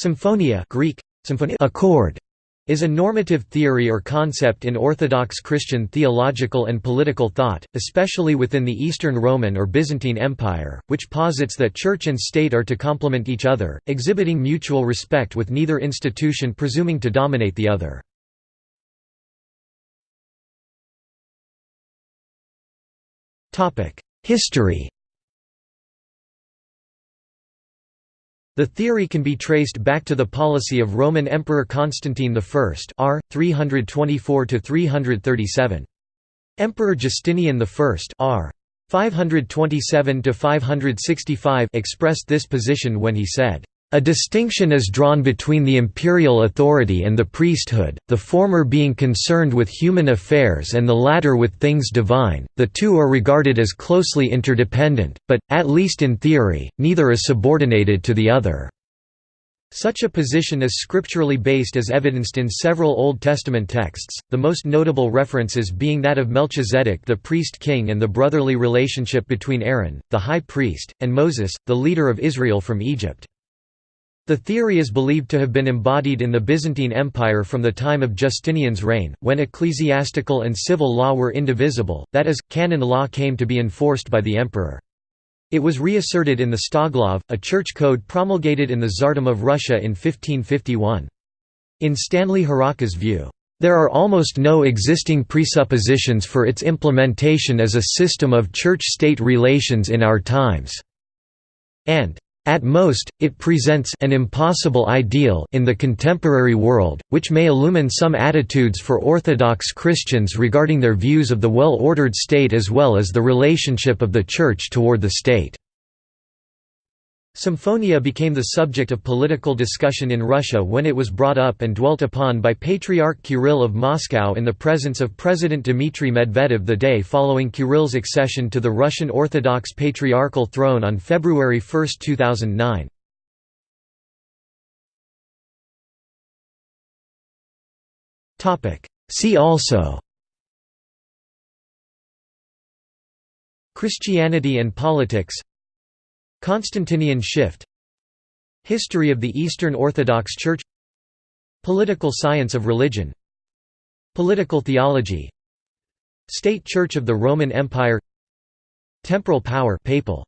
Symphonia Greek, symphonia accord is a normative theory or concept in Orthodox Christian theological and political thought, especially within the Eastern Roman or Byzantine Empire, which posits that church and state are to complement each other, exhibiting mutual respect with neither institution presuming to dominate the other. History The theory can be traced back to the policy of Roman Emperor Constantine I r. 324–337. Emperor Justinian I r. 527–565 expressed this position when he said, a distinction is drawn between the imperial authority and the priesthood, the former being concerned with human affairs and the latter with things divine, the two are regarded as closely interdependent, but, at least in theory, neither is subordinated to the other. Such a position is scripturally based as evidenced in several Old Testament texts, the most notable references being that of Melchizedek the priest-king and the brotherly relationship between Aaron, the high priest, and Moses, the leader of Israel from Egypt. The theory is believed to have been embodied in the Byzantine Empire from the time of Justinian's reign, when ecclesiastical and civil law were indivisible, that is, canon law came to be enforced by the emperor. It was reasserted in the Stoglav, a church code promulgated in the Tsardom of Russia in 1551. In Stanley Harakas' view, there are almost no existing presuppositions for its implementation as a system of church-state relations in our times, and at most, it presents an impossible ideal in the contemporary world, which may illumine some attitudes for Orthodox Christians regarding their views of the well-ordered state as well as the relationship of the Church toward the state. Symphonia became the subject of political discussion in Russia when it was brought up and dwelt upon by Patriarch Kirill of Moscow in the presence of President Dmitry Medvedev the day following Kirill's accession to the Russian Orthodox Patriarchal throne on February 1, 2009. See also Christianity and politics Constantinian shift History of the Eastern Orthodox Church Political science of religion Political theology State Church of the Roman Empire Temporal power papal